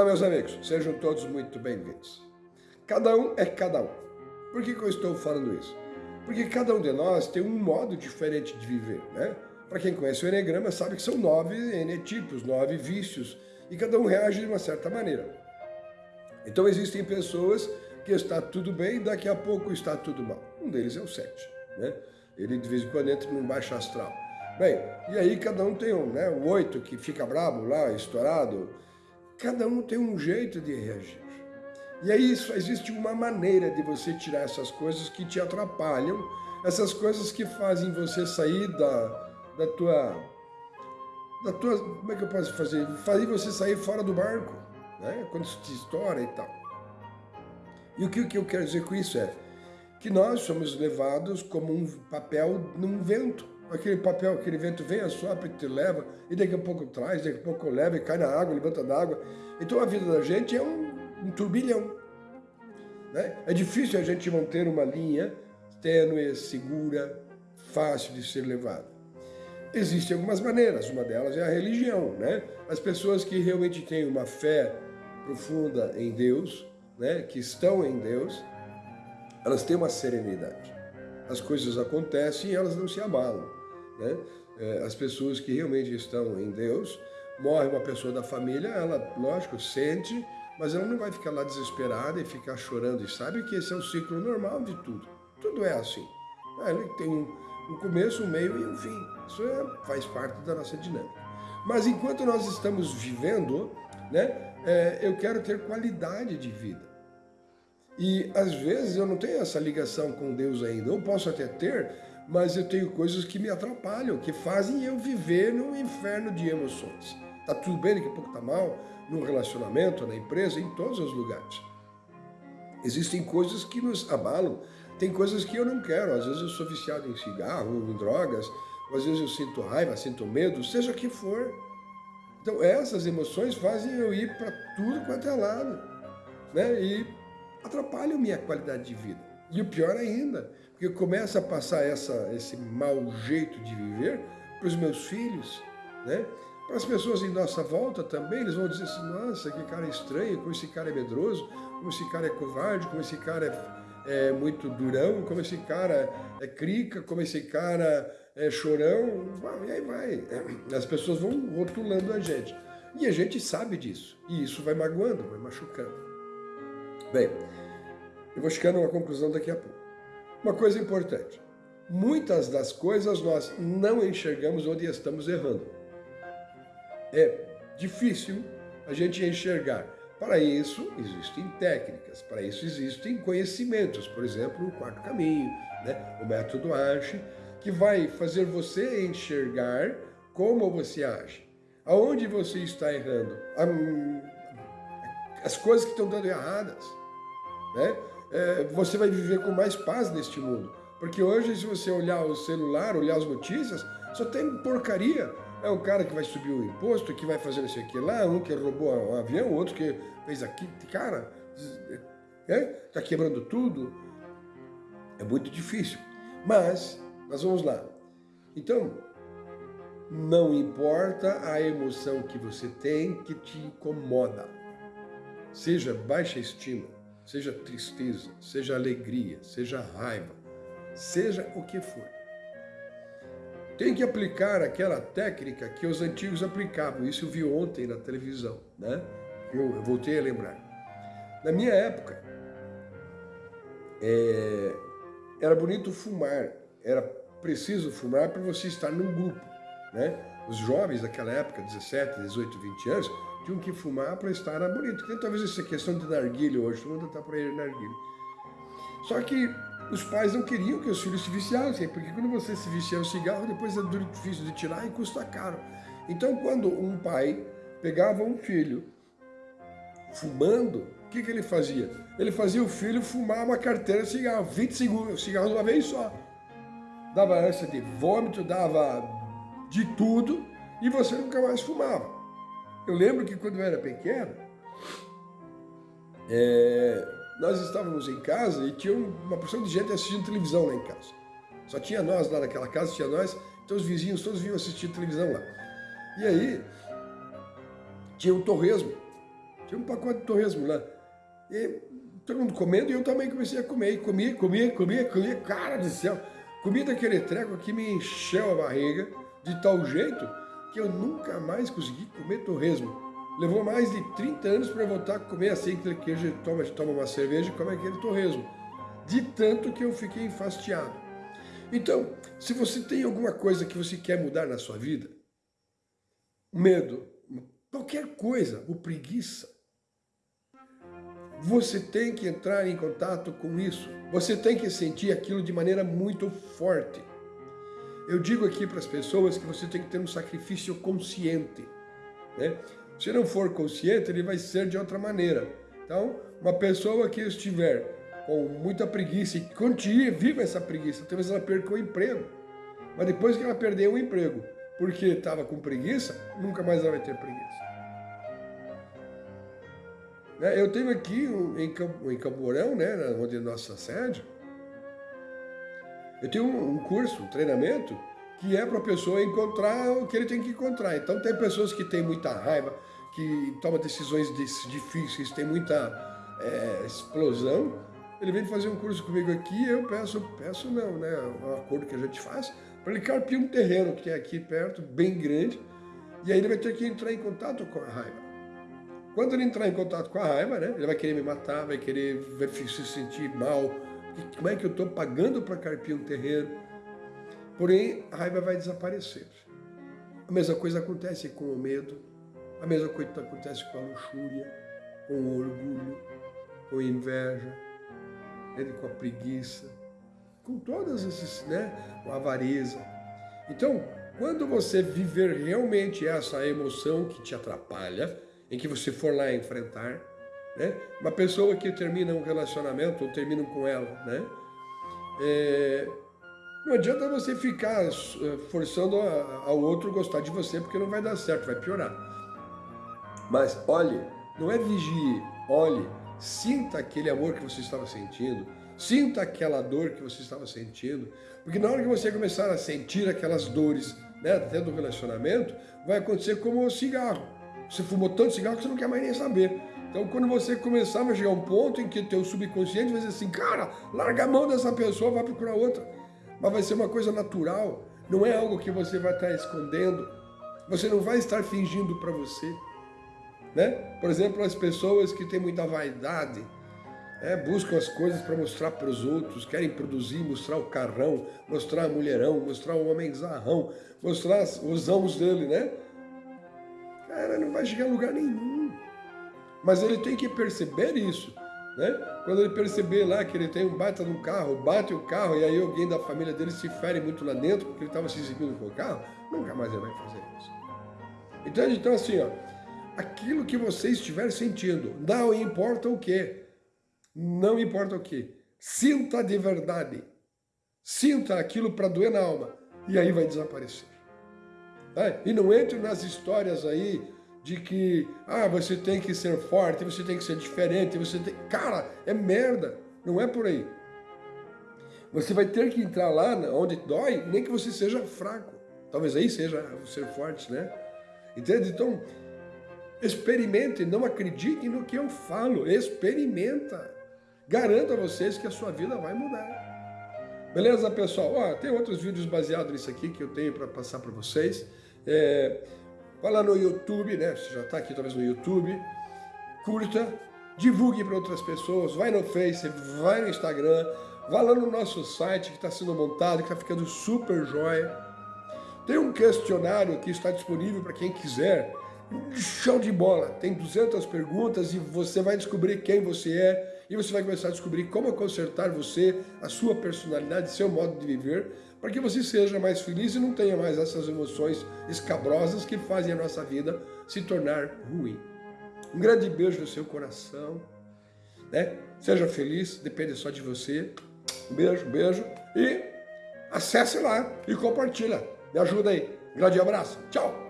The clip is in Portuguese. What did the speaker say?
Olá, meus amigos, sejam todos muito bem-vindos. Cada um é cada um. Por que, que eu estou falando isso? Porque cada um de nós tem um modo diferente de viver, né? Para quem conhece o Enneagrama sabe que são nove N-tipos, nove vícios, e cada um reage de uma certa maneira. Então existem pessoas que está tudo bem e daqui a pouco está tudo mal. Um deles é o sete, né? Ele de vez em quando entra num baixo astral. Bem, e aí cada um tem um, né? O oito que fica brabo lá, estourado, Cada um tem um jeito de reagir. E aí só existe uma maneira de você tirar essas coisas que te atrapalham, essas coisas que fazem você sair da, da tua... Da tua, como é que eu posso fazer? Fazer você sair fora do barco, né? quando isso te estoura e tal. E o que, o que eu quero dizer com isso é que nós somos levados como um papel num vento aquele papel, aquele vento vem, assopra e te leva, e daqui a pouco traz, daqui a pouco leva e cai na água, levanta da água. Então a vida da gente é um, um turbilhão. Né? É difícil a gente manter uma linha tênue, segura, fácil de ser levada. Existem algumas maneiras, uma delas é a religião. Né? As pessoas que realmente têm uma fé profunda em Deus, né? que estão em Deus, elas têm uma serenidade. As coisas acontecem e elas não se abalam. Né? É, as pessoas que realmente estão em Deus, morre uma pessoa da família, ela, lógico, sente, mas ela não vai ficar lá desesperada e ficar chorando. E sabe que esse é o ciclo normal de tudo. Tudo é assim. Ah, ele tem um, começo, um meio e um fim. Isso é, faz parte da nossa dinâmica. Mas enquanto nós estamos vivendo, né, é, eu quero ter qualidade de vida. E às vezes eu não tenho essa ligação com Deus ainda. Eu posso até ter, mas eu tenho coisas que me atrapalham, que fazem eu viver num inferno de emoções. Tá tudo bem, daqui a pouco tá mal, no relacionamento, na empresa, em todos os lugares. Existem coisas que nos abalam, tem coisas que eu não quero. Às vezes eu sou viciado em cigarro, em drogas, às vezes eu sinto raiva, sinto medo, seja o que for. Então essas emoções fazem eu ir para tudo quanto é lado, né? E atrapalham minha qualidade de vida. E o pior ainda, porque começa a passar essa, esse mau jeito de viver para os meus filhos, né? Para as pessoas em nossa volta também, eles vão dizer assim, nossa, que cara estranho, como esse cara é medroso, como esse cara é covarde, como esse cara é, é muito durão, como esse cara é crica, como esse cara é chorão, e aí vai. As pessoas vão rotulando a gente. E a gente sabe disso, e isso vai magoando, vai machucando. Bem, eu vou chegando a uma conclusão daqui a pouco. Uma coisa importante, muitas das coisas nós não enxergamos onde estamos errando. É difícil a gente enxergar. Para isso existem técnicas, para isso existem conhecimentos, por exemplo, o quarto caminho, né? o método Arche, que vai fazer você enxergar como você age, aonde você está errando, as coisas que estão dando erradas. Né? É, você vai viver com mais paz neste mundo. Porque hoje, se você olhar o celular, olhar as notícias, só tem porcaria. É o cara que vai subir o imposto, que vai fazer isso aqui lá, um que roubou um avião, outro que fez aqui. Cara, é, tá quebrando tudo. É muito difícil. Mas, nós vamos lá. Então, não importa a emoção que você tem que te incomoda. Seja baixa estima, seja tristeza, seja alegria, seja raiva, seja o que for. Tem que aplicar aquela técnica que os antigos aplicavam. Isso eu vi ontem na televisão, né? Eu, voltei a lembrar. Na minha época, é, era bonito fumar, era preciso fumar para você estar num grupo, né? Os jovens daquela época, 17, 18, 20 anos, tinham que fumar para estar bonito. Tem talvez essa questão de narguilha hoje, todo mundo está por aí narguilha. Só que os pais não queriam que os filhos se viciassem, porque quando você se vicia o cigarro, depois é difícil de tirar e custa caro. Então, quando um pai pegava um filho fumando, o que, que ele fazia? Ele fazia o filho fumar uma carteira de cigarro, 20 segundos, cigarro de uma vez só. Dava ânsia de vômito, dava de tudo, e você nunca mais fumava. Eu lembro que quando eu era pequeno, é, nós estávamos em casa e tinha uma porção de gente assistindo televisão lá em casa. Só tinha nós lá naquela casa, tinha nós, então os vizinhos todos vinham assistir televisão lá. E aí, tinha um torresmo. Tinha um pacote de torresmo lá. E todo mundo comendo e eu também comecei a comer. E comia, comia, comia, comia. Cara do céu! Comia daquele treco que me encheu a barriga de tal jeito que eu nunca mais consegui comer torresmo. Levou mais de 30 anos para voltar a comer assim aquele queijo, toma, toma uma cerveja e come aquele torresmo. De tanto que eu fiquei enfastiado. Então, se você tem alguma coisa que você quer mudar na sua vida, medo, qualquer coisa, ou preguiça, você tem que entrar em contato com isso. Você tem que sentir aquilo de maneira muito forte. Eu digo aqui para as pessoas que você tem que ter um sacrifício consciente. Né? Se não for consciente, ele vai ser de outra maneira. Então, uma pessoa que estiver com muita preguiça e continue, viva essa preguiça, talvez ela perca o emprego. Mas depois que ela perder o emprego, porque estava com preguiça, nunca mais ela vai ter preguiça. Né, eu tenho aqui em Camporão, né, onde é nossa sede, eu tenho um curso, um treinamento, que é para a pessoa encontrar o que ele tem que encontrar. Então tem pessoas que têm muita raiva, que tomam decisões difíceis, tem muita é, explosão. Ele vem fazer um curso comigo aqui, eu peço, peço não, né? Um acordo que a gente faz, para ele carpir um terreno que tem aqui perto, bem grande, e aí ele vai ter que entrar em contato com a raiva. Quando ele entrar em contato com a raiva, né, ele vai querer me matar, vai querer vai se sentir mal. Como é que eu estou pagando para carpir um terreno? Porém, a raiva vai desaparecer. A mesma coisa acontece com o medo, a mesma coisa acontece com a luxúria, com o orgulho, com a inveja, com a preguiça, com todas esses, né, com a avareza. Então, quando você viver realmente essa emoção que te atrapalha, em que você for lá enfrentar, né, uma pessoa que termina um relacionamento ou termina com ela, né, é, não adianta você ficar eh, forçando ao outro gostar de você, porque não vai dar certo, vai piorar. Mas olhe, não é vigie, olhe, sinta aquele amor que você estava sentindo, sinta aquela dor que você estava sentindo, porque na hora que você começar a sentir aquelas dores né, dentro do relacionamento, vai acontecer como o cigarro. Você fumou tanto cigarro que você não quer mais nem saber. Então, quando você começar a chegar a um ponto em que teu subconsciente vai dizer assim, cara, larga a mão dessa pessoa, vai procurar outra mas vai ser uma coisa natural, não é algo que você vai estar escondendo, você não vai estar fingindo para você. Né? Por exemplo, as pessoas que têm muita vaidade, é, buscam as coisas para mostrar para os outros, querem produzir, mostrar o carrão, mostrar a mulherão, mostrar o homem zarrão, mostrar os amos dele, né? Cara, não vai chegar a lugar nenhum. Mas ele tem que perceber isso. Né? Quando ele perceber lá que ele tem um baita no carro, bate o carro e aí alguém da família dele se fere muito lá dentro porque ele estava se exibindo com o carro, nunca mais ele vai fazer isso. Entende? Então assim, ó, aquilo que você estiver sentindo, não importa o que, não importa o que, sinta de verdade, sinta aquilo para doer na alma e aí vai desaparecer. Tá? E não entre nas histórias aí de que ah, você tem que ser forte, você tem que ser diferente, você tem... Cara, é merda, não é por aí. Você vai ter que entrar lá onde dói, nem que você seja fraco. Talvez aí seja ser forte, né? Entende? Então, experimente, não acredite no que eu falo, experimenta. Garanto a vocês que a sua vida vai mudar. Beleza, pessoal? Ó, tem outros vídeos baseados nisso aqui que eu tenho para passar para vocês. É, Vai lá no YouTube, né? Você já está aqui talvez no YouTube. Curta, divulgue para outras pessoas, vai no Face, vai no Instagram, vai lá no nosso site que está sendo montado, que está ficando super jóia. Tem um questionário que está disponível para quem quiser. Show de bola! Tem 200 perguntas e você vai descobrir quem você é e você vai começar a descobrir como consertar você, a sua personalidade, seu modo de viver para que você seja mais feliz e não tenha mais essas emoções escabrosas que fazem a nossa vida se tornar ruim. Um grande beijo no seu coração, né? Seja feliz, depende só de você. Um beijo, um beijo e acesse lá e compartilha. Me ajuda aí. Grande abraço. Tchau.